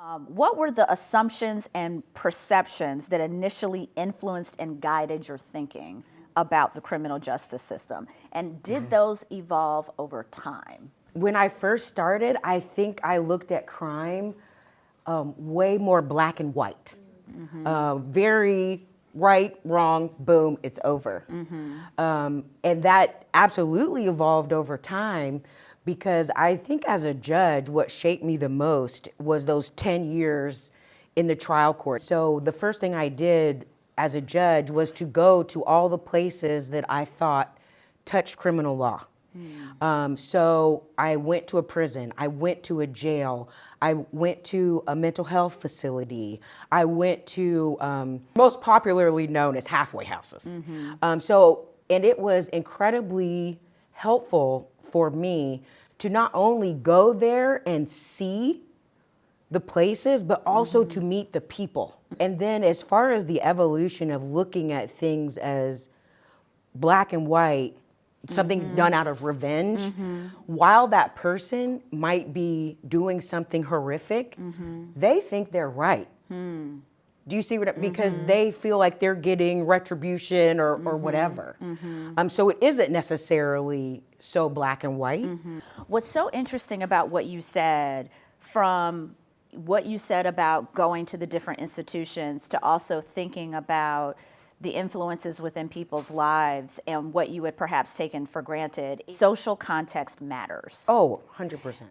Um, what were the assumptions and perceptions that initially influenced and guided your thinking about the criminal justice system? And did those evolve over time? When I first started, I think I looked at crime um, way more black and white. Uh, very right, wrong, boom, it's over. Um, and that absolutely evolved over time because I think as a judge, what shaped me the most was those 10 years in the trial court. So the first thing I did as a judge was to go to all the places that I thought touched criminal law. Um, so I went to a prison, I went to a jail, I went to a mental health facility, I went to um, most popularly known as halfway houses. Um, so, and it was incredibly helpful for me to not only go there and see the places, but also to meet the people. And then, as far as the evolution of looking at things as black and white, something mm-hmm. done out of revenge, mm-hmm. while that person might be doing something horrific, mm-hmm. they think they're right. Hmm. Do you see what? I- Because they feel like they're getting retribution or, or whatever. Um, so it isn't necessarily so black and white. What's so interesting about what you said from what you said about going to the different institutions to also thinking about the influences within people's lives and what you had perhaps taken for granted. Social context matters. Oh, 100%.